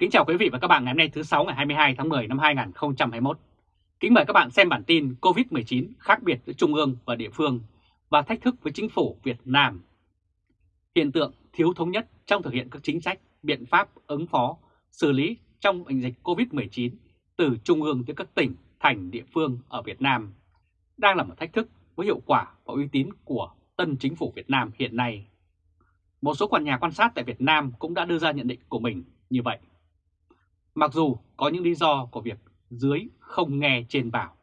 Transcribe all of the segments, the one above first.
Kính chào quý vị và các bạn ngày hôm nay thứ 6 ngày 22 tháng 10 năm 2021. Kính mời các bạn xem bản tin COVID-19 khác biệt giữa Trung ương và địa phương và thách thức với chính phủ Việt Nam. Hiện tượng thiếu thống nhất trong thực hiện các chính sách, biện pháp ứng phó, xử lý trong bệnh dịch COVID-19 từ Trung ương tới các tỉnh, thành, địa phương ở Việt Nam đang là một thách thức với hiệu quả và uy tín của tân chính phủ Việt Nam hiện nay. Một số quan nhà quan sát tại Việt Nam cũng đã đưa ra nhận định của mình như vậy. Mặc dù có những lý do của việc dưới không nghe trên bảo,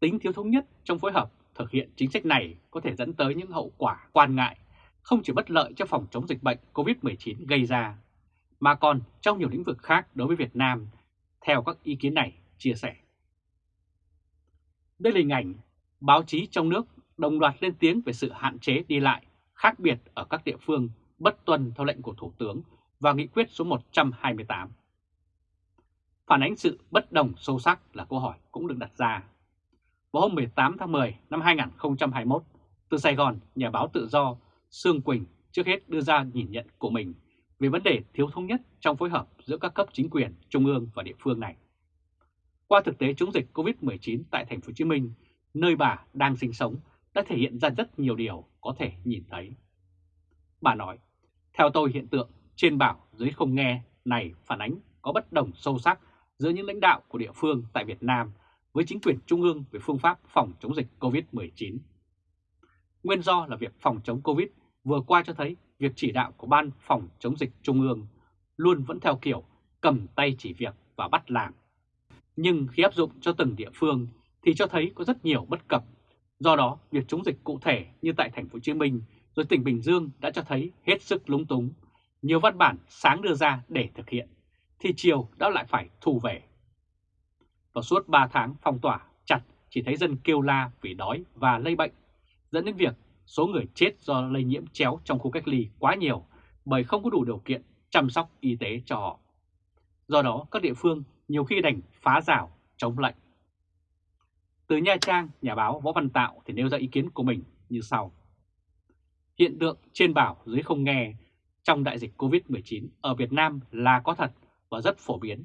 tính thiếu thống nhất trong phối hợp thực hiện chính sách này có thể dẫn tới những hậu quả quan ngại, không chỉ bất lợi cho phòng chống dịch bệnh COVID-19 gây ra, mà còn trong nhiều lĩnh vực khác đối với Việt Nam, theo các ý kiến này chia sẻ. Đây là hình ảnh báo chí trong nước đồng loạt lên tiếng về sự hạn chế đi lại khác biệt ở các địa phương bất tuân theo lệnh của Thủ tướng và nghị quyết số 128. Phản ánh sự bất đồng sâu sắc là câu hỏi cũng được đặt ra. Vào hôm 18 tháng 10 năm 2021, từ Sài Gòn, nhà báo tự do Sương Quỳnh trước hết đưa ra nhìn nhận của mình về vấn đề thiếu thống nhất trong phối hợp giữa các cấp chính quyền trung ương và địa phương này. Qua thực tế chống dịch COVID-19 tại thành phố Hồ Chí Minh, nơi bà đang sinh sống đã thể hiện ra rất nhiều điều có thể nhìn thấy. Bà nói, theo tôi hiện tượng trên bảo dưới không nghe này phản ánh có bất đồng sâu sắc giữa những lãnh đạo của địa phương tại Việt Nam với chính quyền trung ương về phương pháp phòng chống dịch COVID-19. Nguyên do là việc phòng chống COVID vừa qua cho thấy việc chỉ đạo của Ban phòng chống dịch trung ương luôn vẫn theo kiểu cầm tay chỉ việc và bắt làm. Nhưng khi áp dụng cho từng địa phương thì cho thấy có rất nhiều bất cập. Do đó, việc chống dịch cụ thể như tại thành phố Hồ Chí Minh rồi tỉnh Bình Dương đã cho thấy hết sức lúng túng. Nhiều văn bản sáng đưa ra để thực hiện, thì chiều đã lại phải thu về. và suốt 3 tháng phong tỏa chặt chỉ thấy dân kêu la vì đói và lây bệnh, dẫn đến việc số người chết do lây nhiễm chéo trong khu cách ly quá nhiều bởi không có đủ điều kiện chăm sóc y tế cho họ. Do đó các địa phương nhiều khi đành phá rào chống lệnh. Từ Nha Trang, nhà báo Võ Văn Tạo thì nêu ra ý kiến của mình như sau. Hiện tượng trên bảo dưới không nghe trong đại dịch COVID-19 ở Việt Nam là có thật và rất phổ biến.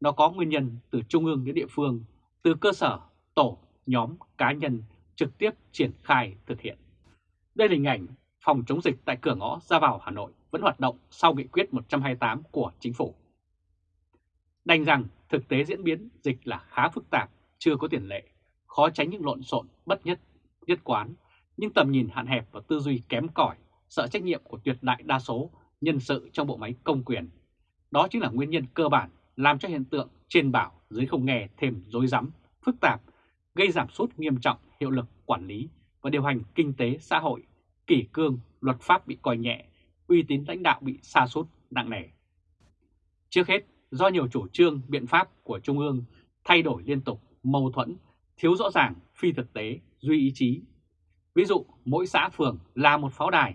Nó có nguyên nhân từ trung ương đến địa phương, từ cơ sở, tổ, nhóm, cá nhân trực tiếp triển khai thực hiện. Đây là hình ảnh phòng chống dịch tại cửa ngõ ra vào Hà Nội vẫn hoạt động sau nghị quyết 128 của chính phủ. Đành rằng thực tế diễn biến dịch là khá phức tạp, chưa có tiền lệ, khó tránh những lộn xộn bất nhất, nhất quán nhưng tầm nhìn hạn hẹp và tư duy kém cỏi, sợ trách nhiệm của tuyệt đại đa số nhân sự trong bộ máy công quyền. Đó chính là nguyên nhân cơ bản làm cho hiện tượng trên bảo dưới không nghe thêm rối rắm, phức tạp, gây giảm sút nghiêm trọng hiệu lực quản lý và điều hành kinh tế xã hội, kỷ cương, luật pháp bị coi nhẹ, uy tín lãnh đạo bị sa sút nặng nề. Trước hết, do nhiều chủ trương, biện pháp của Trung ương thay đổi liên tục, mâu thuẫn, thiếu rõ ràng, phi thực tế, duy ý chí, Ví dụ mỗi xã phường là một pháo đài,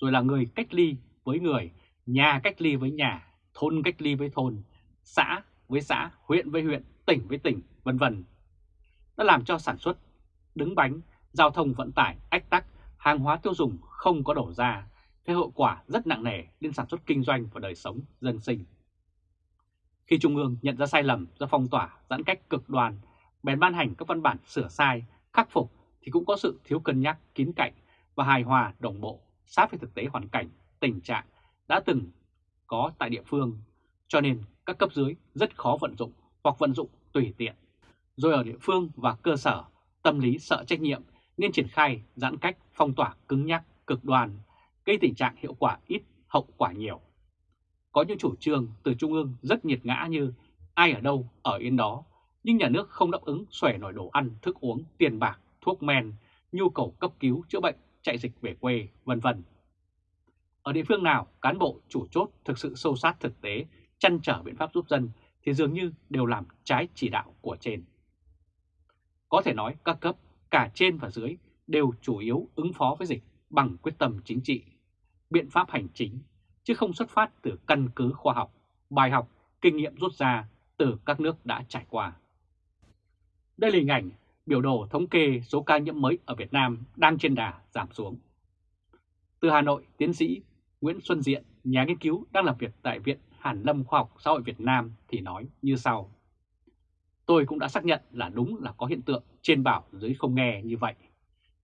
rồi là người cách ly với người, nhà cách ly với nhà, thôn cách ly với thôn, xã với xã, huyện với huyện, tỉnh với tỉnh, vân vân. đã làm cho sản xuất đứng bánh, giao thông vận tải ách tắc, hàng hóa tiêu dùng không có đổ ra, thế hậu quả rất nặng nề đến sản xuất kinh doanh và đời sống dân sinh. Khi Trung ương nhận ra sai lầm do phong tỏa, giãn cách cực đoan, bèn ban hành các văn bản sửa sai, khắc phục thì cũng có sự thiếu cân nhắc kín cạnh và hài hòa đồng bộ sát với thực tế hoàn cảnh, tình trạng đã từng có tại địa phương, cho nên các cấp dưới rất khó vận dụng hoặc vận dụng tùy tiện. Rồi ở địa phương và cơ sở, tâm lý sợ trách nhiệm nên triển khai giãn cách phong tỏa cứng nhắc, cực đoan, gây tình trạng hiệu quả ít, hậu quả nhiều. Có những chủ trương từ Trung ương rất nhiệt ngã như ai ở đâu ở yên đó, nhưng nhà nước không đáp ứng xòe nổi đồ ăn, thức uống, tiền bạc thuốc men, nhu cầu cấp cứu chữa bệnh, chạy dịch về quê, vân vân. Ở địa phương nào cán bộ chủ chốt thực sự sâu sát thực tế, chăn trở biện pháp giúp dân thì dường như đều làm trái chỉ đạo của trên. Có thể nói các cấp, cả trên và dưới đều chủ yếu ứng phó với dịch bằng quyết tâm chính trị, biện pháp hành chính, chứ không xuất phát từ căn cứ khoa học, bài học, kinh nghiệm rút ra từ các nước đã trải qua. Đây là hình ảnh biểu đồ thống kê số ca nhiễm mới ở Việt Nam đang trên đà giảm xuống. Từ Hà Nội, tiến sĩ Nguyễn Xuân Diện, nhà nghiên cứu đang làm việc tại Viện Hàn Lâm Khoa học Xã hội Việt Nam thì nói như sau. Tôi cũng đã xác nhận là đúng là có hiện tượng trên bảo dưới không nghe như vậy.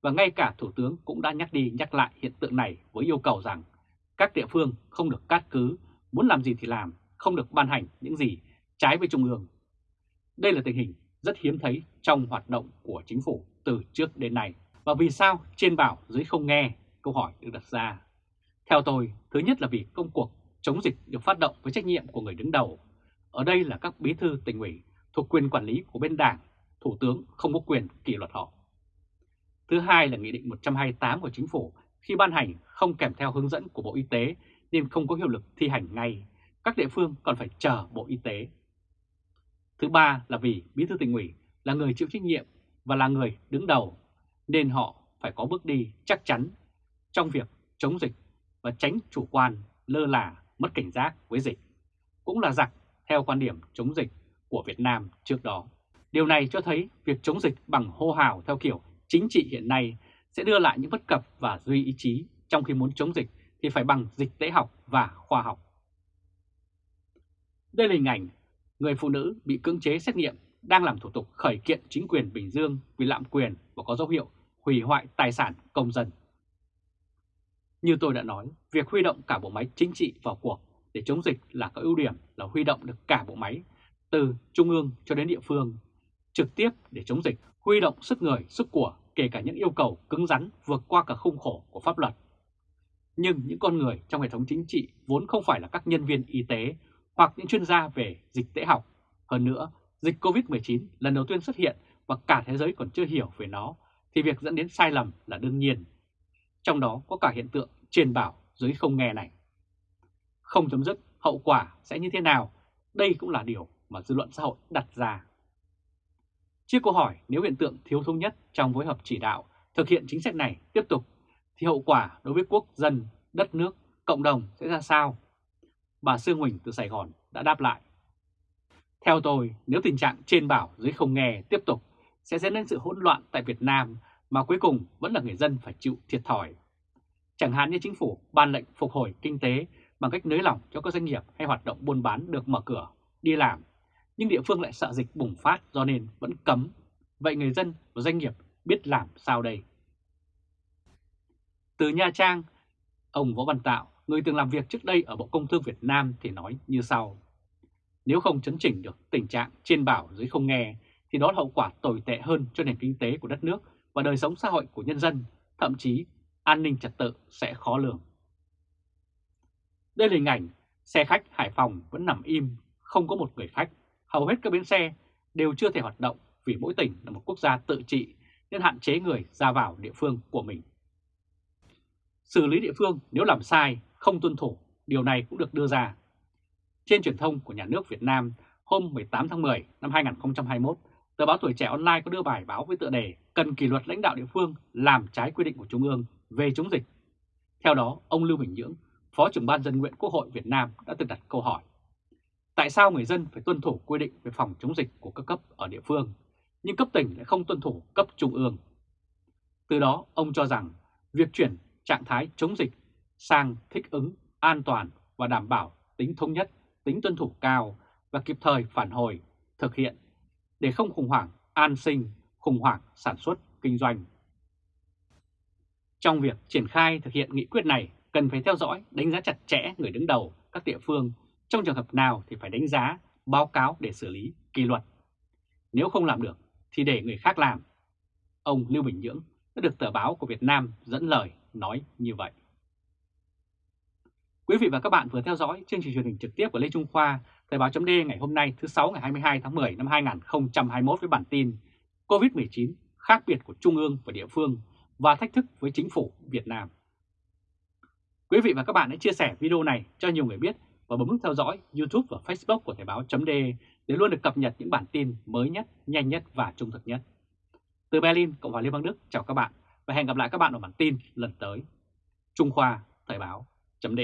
Và ngay cả Thủ tướng cũng đã nhắc đi nhắc lại hiện tượng này với yêu cầu rằng các địa phương không được cát cứ, muốn làm gì thì làm, không được ban hành những gì trái với Trung ương. Đây là tình hình rất hiếm thấy trong hoạt động của chính phủ từ trước đến nay. Và vì sao trên bảo dưới không nghe? Câu hỏi được đặt ra. Theo tôi, thứ nhất là vì công cuộc chống dịch được phát động với trách nhiệm của người đứng đầu. Ở đây là các bí thư tỉnh ủy thuộc quyền quản lý của bên đảng, thủ tướng không có quyền kỷ luật họ. Thứ hai là Nghị định 128 của Chính phủ khi ban hành không kèm theo hướng dẫn của Bộ Y tế nên không có hiệu lực thi hành ngay. Các địa phương còn phải chờ Bộ Y tế. Thứ ba là vì Bí thư tỉnh ủy là người chịu trách nhiệm và là người đứng đầu nên họ phải có bước đi chắc chắn trong việc chống dịch và tránh chủ quan, lơ là, mất cảnh giác với dịch. Cũng là giặc theo quan điểm chống dịch của Việt Nam trước đó. Điều này cho thấy việc chống dịch bằng hô hào theo kiểu chính trị hiện nay sẽ đưa lại những bất cập và duy ý chí, trong khi muốn chống dịch thì phải bằng dịch tễ học và khoa học. Đây là hình ảnh người phụ nữ bị cưỡng chế xét nghiệm đang làm thủ tục khởi kiện chính quyền Bình Dương vì lạm quyền và có dấu hiệu hủy hoại tài sản công dân. Như tôi đã nói, việc huy động cả bộ máy chính trị vào cuộc để chống dịch là có ưu điểm là huy động được cả bộ máy, từ trung ương cho đến địa phương, trực tiếp để chống dịch, huy động sức người, sức của, kể cả những yêu cầu cứng rắn vượt qua cả khung khổ của pháp luật. Nhưng những con người trong hệ thống chính trị vốn không phải là các nhân viên y tế hoặc những chuyên gia về dịch tễ học. Hơn nữa, dịch COVID-19 lần đầu tiên xuất hiện và cả thế giới còn chưa hiểu về nó, thì việc dẫn đến sai lầm là đương nhiên. Trong đó có cả hiện tượng trên bảo dưới không nghe này. Không chấm dứt, hậu quả sẽ như thế nào? Đây cũng là điều mà dư luận xã hội đặt ra. Trước câu hỏi nếu hiện tượng thiếu thống nhất trong phối hợp chỉ đạo thực hiện chính sách này tiếp tục thì hậu quả đối với quốc dân, đất nước, cộng đồng sẽ ra sao? Bà Sương Huỳnh từ Sài Gòn đã đáp lại. Theo tôi, nếu tình trạng trên bảo dưới không nghe tiếp tục sẽ dẫn đến sự hỗn loạn tại Việt Nam mà cuối cùng vẫn là người dân phải chịu thiệt thòi. Chẳng hạn như chính phủ ban lệnh phục hồi kinh tế bằng cách nới lỏng cho các doanh nghiệp hay hoạt động buôn bán được mở cửa, đi làm, nhưng địa phương lại sợ dịch bùng phát do nên vẫn cấm. Vậy người dân và doanh nghiệp biết làm sao đây? Từ Nha Trang, ông Võ Văn Tạo, người từng làm việc trước đây ở Bộ Công Thương Việt Nam thì nói như sau. Nếu không chấn chỉnh được tình trạng trên bảo dưới không nghe, thì đó là hậu quả tồi tệ hơn cho nền kinh tế của đất nước và đời sống xã hội của nhân dân, thậm chí an ninh trật tự sẽ khó lường. Đây là hình ảnh xe khách Hải Phòng vẫn nằm im, không có một người khách. Hầu hết các bến xe đều chưa thể hoạt động vì mỗi tỉnh là một quốc gia tự trị nên hạn chế người ra vào địa phương của mình. Xử lý địa phương nếu làm sai, không tuân thủ, điều này cũng được đưa ra. Trên truyền thông của nhà nước Việt Nam hôm 18 tháng 10 năm 2021, tờ báo Tuổi Trẻ Online có đưa bài báo với tựa đề Cần kỷ luật lãnh đạo địa phương làm trái quy định của Trung ương về chống dịch. Theo đó, ông Lưu Bình Nhưỡng, Phó trưởng ban dân nguyện Quốc hội Việt Nam đã từng đặt câu hỏi. Tại sao người dân phải tuân thủ quy định về phòng chống dịch của các cấp ở địa phương, nhưng cấp tỉnh lại không tuân thủ cấp trung ương? Từ đó, ông cho rằng việc chuyển trạng thái chống dịch sang thích ứng, an toàn và đảm bảo tính thống nhất, tính tuân thủ cao và kịp thời phản hồi, thực hiện để không khủng hoảng an sinh, khủng hoảng sản xuất, kinh doanh. Trong việc triển khai thực hiện nghị quyết này, cần phải theo dõi, đánh giá chặt chẽ người đứng đầu các địa phương, trong trường hợp nào thì phải đánh giá, báo cáo để xử lý, kỷ luật. Nếu không làm được thì để người khác làm. Ông Lưu Bình Nhưỡng đã được tờ báo của Việt Nam dẫn lời nói như vậy. Quý vị và các bạn vừa theo dõi chương trình truyền hình trực tiếp của Lê Trung Khoa, Thời báo chấm ngày hôm nay thứ 6 ngày 22 tháng 10 năm 2021 với bản tin COVID-19 khác biệt của Trung ương và địa phương và thách thức với chính phủ Việt Nam. Quý vị và các bạn hãy chia sẻ video này cho nhiều người biết và bấm nút theo dõi YouTube và Facebook của Thời báo .de để luôn được cập nhật những bản tin mới nhất, nhanh nhất và trung thực nhất. Từ Berlin, Cộng hòa Liên bang Đức, chào các bạn và hẹn gặp lại các bạn ở bản tin lần tới. Trung Khoa Thời báo chấm